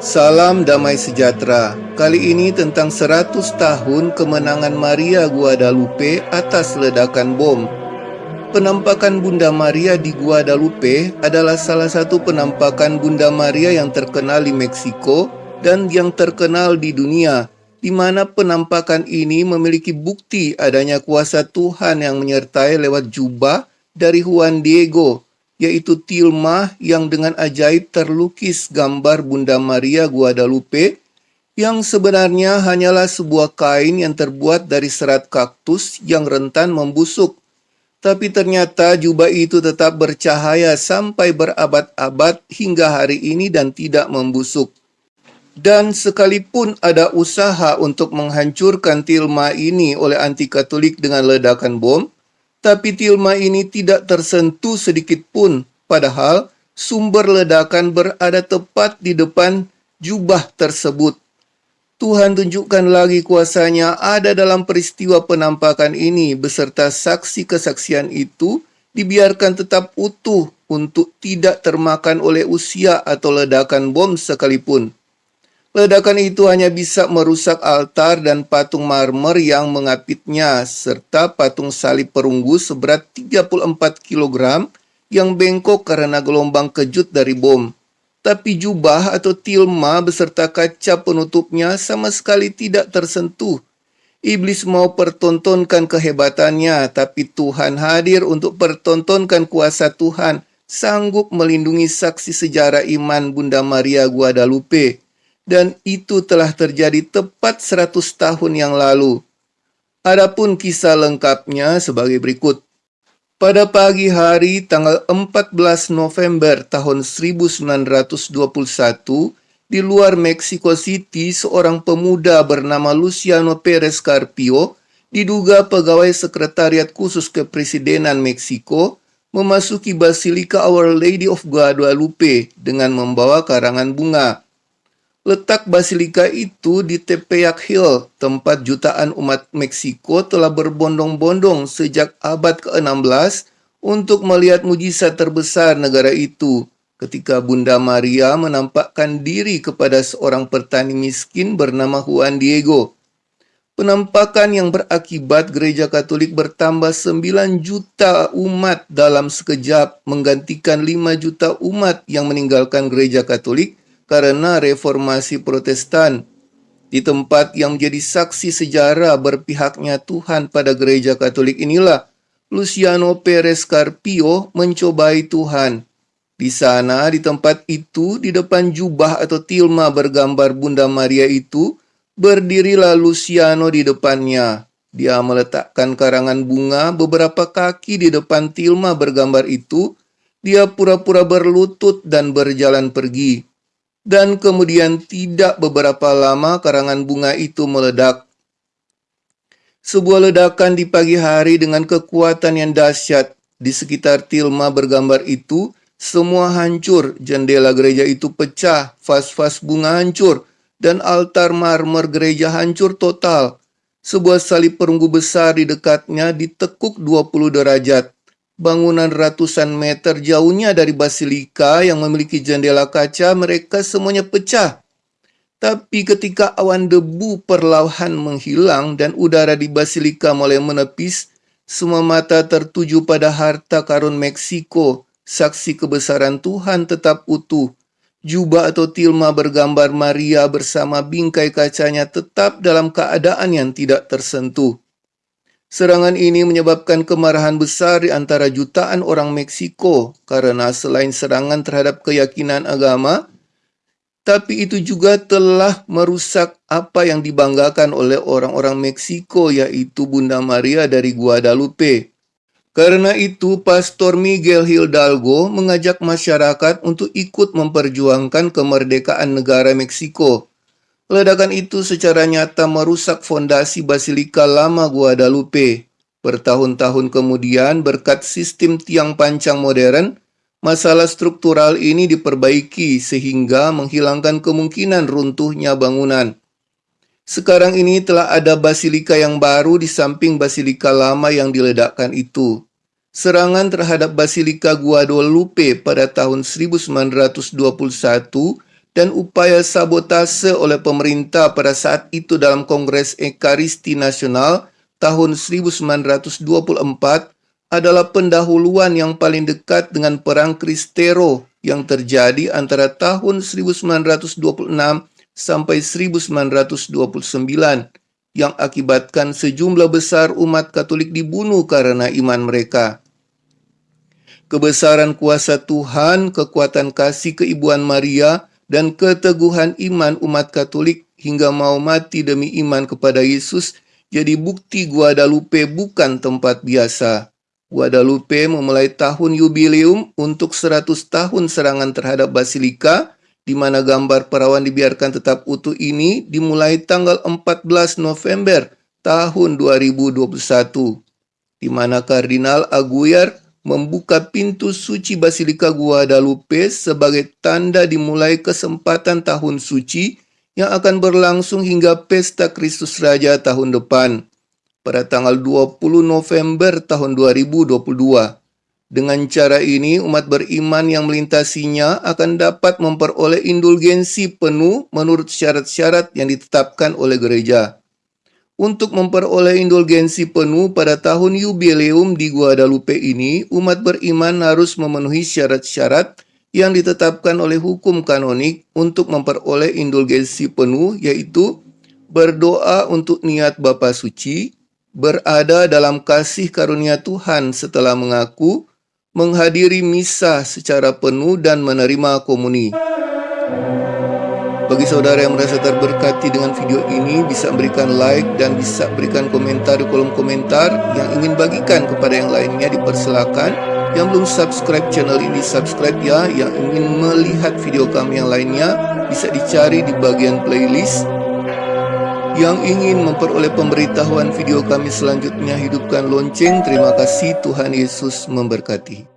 Salam damai sejahtera. Kali ini tentang 100 tahun kemenangan Maria Guadalupe atas ledakan bom. Penampakan Bunda Maria di Guadalupe adalah salah satu penampakan Bunda Maria yang terkenal di Meksiko dan yang terkenal di dunia, di mana penampakan ini memiliki bukti adanya kuasa Tuhan yang menyertai lewat jubah dari Juan Diego, yaitu tilma yang dengan ajaib terlukis gambar Bunda Maria Guadalupe yang sebenarnya hanyalah sebuah kain yang terbuat dari serat kaktus yang rentan membusuk. Tapi ternyata jubah itu tetap bercahaya sampai berabad-abad hingga hari ini dan tidak membusuk. Dan sekalipun ada usaha untuk menghancurkan tilma ini oleh anti katolik dengan ledakan bom, tapi tilma ini tidak tersentuh sedikit pun, padahal sumber ledakan berada tepat di depan jubah tersebut. Tuhan tunjukkan lagi kuasanya ada dalam peristiwa penampakan ini beserta saksi kesaksian itu dibiarkan tetap utuh untuk tidak termakan oleh usia atau ledakan bom sekalipun. Ledakan itu hanya bisa merusak altar dan patung marmer yang mengapitnya, serta patung salib perunggu seberat 34 kg yang bengkok karena gelombang kejut dari bom. Tapi jubah atau tilma beserta kaca penutupnya sama sekali tidak tersentuh. Iblis mau pertontonkan kehebatannya, tapi Tuhan hadir untuk pertontonkan kuasa Tuhan, sanggup melindungi saksi sejarah iman Bunda Maria Guadalupe dan itu telah terjadi tepat 100 tahun yang lalu. Adapun kisah lengkapnya sebagai berikut. Pada pagi hari tanggal 14 November tahun 1921, di luar Mexico City, seorang pemuda bernama Luciano Perez Carpio, diduga pegawai sekretariat khusus kepresidenan Meksiko, memasuki Basilika Our Lady of Guadalupe dengan membawa karangan bunga. Letak basilika itu di Tepeyac Hill, tempat jutaan umat Meksiko telah berbondong-bondong sejak abad ke-16 untuk melihat mujizat terbesar negara itu ketika Bunda Maria menampakkan diri kepada seorang petani miskin bernama Juan Diego. Penampakan yang berakibat gereja Katolik bertambah 9 juta umat dalam sekejap menggantikan 5 juta umat yang meninggalkan gereja Katolik karena reformasi protestan. Di tempat yang menjadi saksi sejarah berpihaknya Tuhan pada gereja katolik inilah, Luciano Perez Carpio mencobai Tuhan. Di sana, di tempat itu, di depan jubah atau tilma bergambar Bunda Maria itu, berdirilah Luciano di depannya. Dia meletakkan karangan bunga beberapa kaki di depan tilma bergambar itu. Dia pura-pura berlutut dan berjalan pergi dan kemudian tidak beberapa lama karangan bunga itu meledak. Sebuah ledakan di pagi hari dengan kekuatan yang dahsyat di sekitar tilma bergambar itu, semua hancur, jendela gereja itu pecah, vas-vas bunga hancur, dan altar marmer gereja hancur total. Sebuah salib perunggu besar di dekatnya ditekuk 20 derajat bangunan ratusan meter jauhnya dari basilika yang memiliki jendela kaca, mereka semuanya pecah. Tapi ketika awan debu perlahan menghilang dan udara di basilika mulai menepis, semua mata tertuju pada harta karun Meksiko, saksi kebesaran Tuhan tetap utuh. Jubah atau tilma bergambar Maria bersama bingkai kacanya tetap dalam keadaan yang tidak tersentuh. Serangan ini menyebabkan kemarahan besar di antara jutaan orang Meksiko karena selain serangan terhadap keyakinan agama, tapi itu juga telah merusak apa yang dibanggakan oleh orang-orang Meksiko yaitu Bunda Maria dari Guadalupe. Karena itu, Pastor Miguel Hidalgo mengajak masyarakat untuk ikut memperjuangkan kemerdekaan negara Meksiko. Ledakan itu secara nyata merusak fondasi Basilika Lama Guadalupe. Bertahun-tahun kemudian, berkat sistem tiang pancang modern, masalah struktural ini diperbaiki sehingga menghilangkan kemungkinan runtuhnya bangunan. Sekarang ini telah ada basilika yang baru di samping basilika lama yang diledakkan itu. serangan terhadap Basilika Guadalupe pada tahun 1921 dan upaya sabotase oleh pemerintah pada saat itu dalam Kongres Ekaristi Nasional tahun 1924 adalah pendahuluan yang paling dekat dengan Perang Kristero yang terjadi antara tahun 1926 sampai 1929 yang akibatkan sejumlah besar umat Katolik dibunuh karena iman mereka. Kebesaran kuasa Tuhan, kekuatan kasih keibuan Maria, dan keteguhan iman umat Katolik hingga mau mati demi iman kepada Yesus jadi bukti Guadalupe bukan tempat biasa. Guadalupe memulai tahun yubileum untuk 100 tahun serangan terhadap Basilika, di mana gambar perawan dibiarkan tetap utuh ini dimulai tanggal 14 November tahun 2021, di mana Kardinal Aguirre membuka pintu suci Basilika Guadalupe sebagai tanda dimulai kesempatan tahun suci yang akan berlangsung hingga Pesta Kristus Raja tahun depan pada tanggal 20 November tahun 2022. Dengan cara ini, umat beriman yang melintasinya akan dapat memperoleh indulgensi penuh menurut syarat-syarat yang ditetapkan oleh gereja. Untuk memperoleh indulgensi penuh pada tahun yubileum di Guadalupe ini, umat beriman harus memenuhi syarat-syarat yang ditetapkan oleh hukum kanonik untuk memperoleh indulgensi penuh, yaitu berdoa untuk niat Bapa Suci, berada dalam kasih karunia Tuhan setelah mengaku, menghadiri misa secara penuh dan menerima komuni. Bagi saudara yang merasa terberkati dengan video ini, bisa berikan like dan bisa berikan komentar di kolom komentar. Yang ingin bagikan kepada yang lainnya dipersilakan. Yang belum subscribe channel ini, subscribe ya. Yang ingin melihat video kami yang lainnya, bisa dicari di bagian playlist yang ingin memperoleh pemberitahuan video kami selanjutnya hidupkan lonceng. Terima kasih Tuhan Yesus memberkati.